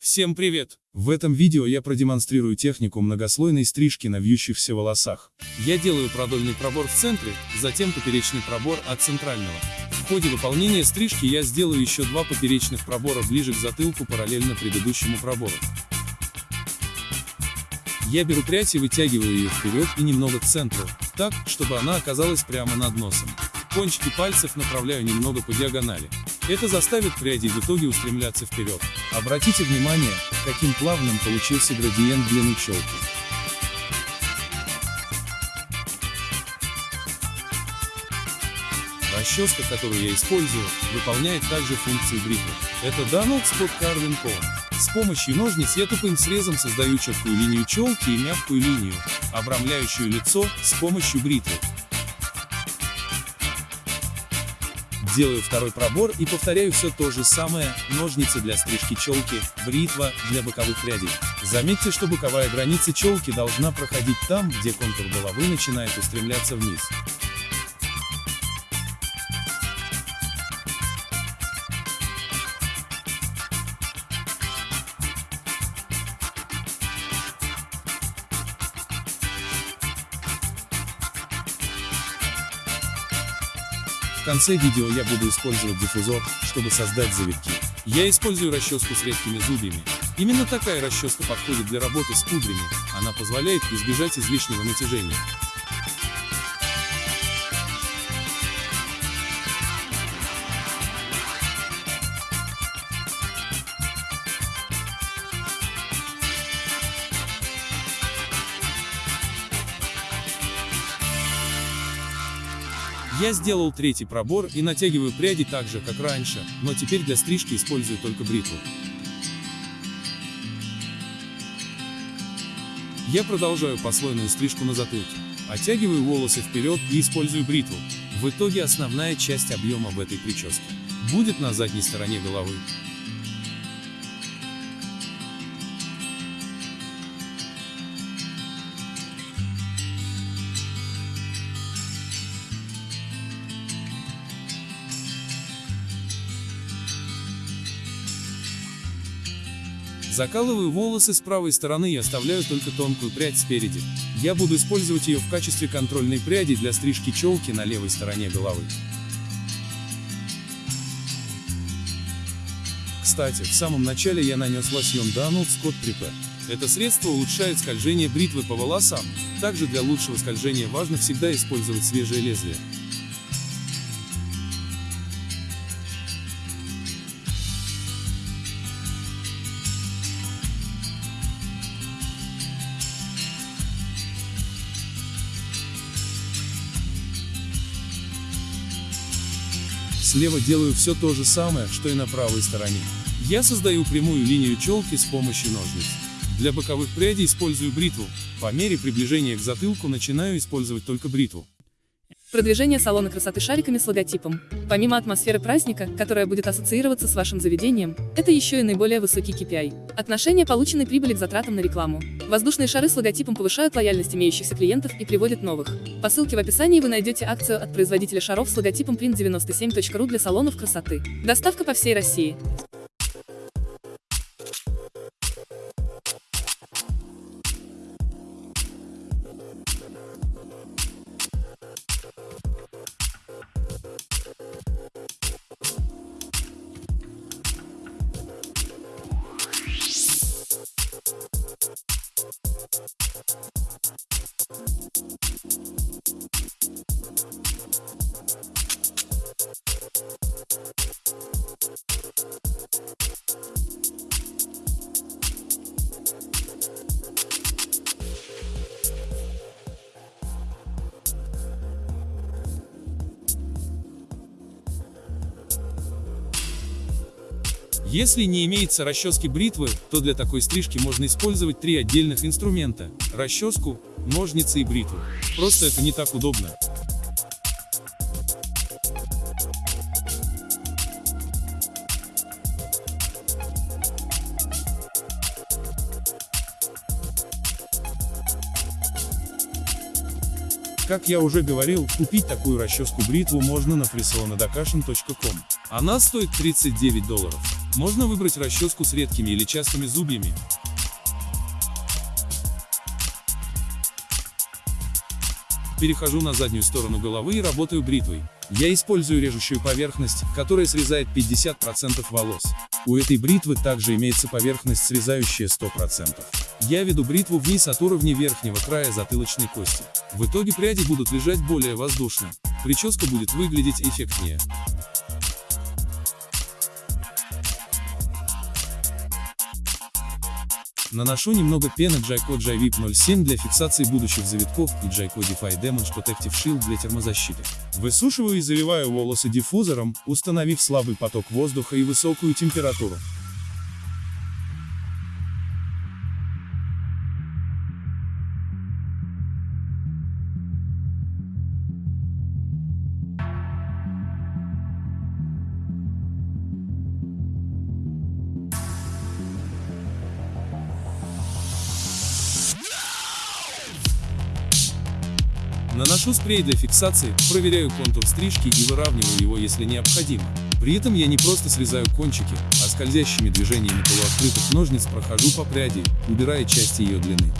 Всем привет! В этом видео я продемонстрирую технику многослойной стрижки на вьющихся волосах. Я делаю продольный пробор в центре, затем поперечный пробор от центрального. В ходе выполнения стрижки я сделаю еще два поперечных пробора ближе к затылку параллельно предыдущему пробору. Я беру прядь и вытягиваю ее вперед и немного к центру, так, чтобы она оказалась прямо над носом. Кончики пальцев направляю немного по диагонали. Это заставит пряди в итоге устремляться вперед. Обратите внимание, каким плавным получился градиент длины челки. Расческа, которую я использую, выполняет также функцию бритвы. Это Danone Spot Carving Comb. С помощью ножниц я тупым срезом создаю четкую линию челки и мягкую линию, обрамляющую лицо, с помощью бритвы. Делаю второй пробор и повторяю все то же самое, ножницы для стрижки челки, бритва для боковых прядей. Заметьте, что боковая граница челки должна проходить там, где контур головы начинает устремляться вниз. Конце видео я буду использовать диффузор, чтобы создать завитки. Я использую расческу с редкими зубьями. Именно такая расческа подходит для работы с кудрями, она позволяет избежать излишнего натяжения. Я сделал третий пробор и натягиваю пряди так же, как раньше, но теперь для стрижки использую только бритву. Я продолжаю послойную стрижку на затылке. Оттягиваю волосы вперед и использую бритву. В итоге основная часть объема в этой прическе будет на задней стороне головы. Закалываю волосы с правой стороны и оставляю только тонкую прядь спереди. Я буду использовать ее в качестве контрольной пряди для стрижки челки на левой стороне головы. Кстати, в самом начале я нанес лосьон Donald Scott Prepare. Это средство улучшает скольжение бритвы по волосам. Также для лучшего скольжения важно всегда использовать свежее лезвие. Слева делаю все то же самое, что и на правой стороне. Я создаю прямую линию челки с помощью ножниц. Для боковых прядей использую бритву. По мере приближения к затылку начинаю использовать только бритву. Продвижение салона красоты шариками с логотипом. Помимо атмосферы праздника, которая будет ассоциироваться с вашим заведением, это еще и наиболее высокий KPI. Отношение полученной прибыли к затратам на рекламу. Воздушные шары с логотипом повышают лояльность имеющихся клиентов и приводят новых. По ссылке в описании вы найдете акцию от производителя шаров с логотипом print97.ru для салонов красоты. Доставка по всей России. Если не имеется расчески бритвы, то для такой стрижки можно использовать три отдельных инструмента – расческу, ножницы и бритву. Просто это не так удобно. Как я уже говорил, купить такую расческу-бритву можно на fresalonadakashin.com. Она стоит 39 долларов. Можно выбрать расческу с редкими или частыми зубьями. Перехожу на заднюю сторону головы и работаю бритвой. Я использую режущую поверхность, которая срезает 50% волос. У этой бритвы также имеется поверхность, срезающая 100%. Я веду бритву вниз от уровня верхнего края затылочной кости. В итоге пряди будут лежать более воздушно. Прическа будет выглядеть эффектнее. Наношу немного пены Jayco Jivip 07 для фиксации будущих завитков и Jayco Defy Damage Protective Shield для термозащиты. Высушиваю и заливаю волосы диффузором, установив слабый поток воздуха и высокую температуру. Наношу спрей для фиксации, проверяю контур стрижки и выравниваю его, если необходимо. При этом я не просто срезаю кончики, а скользящими движениями полуоткрытых ножниц прохожу по пряди, убирая части ее длины.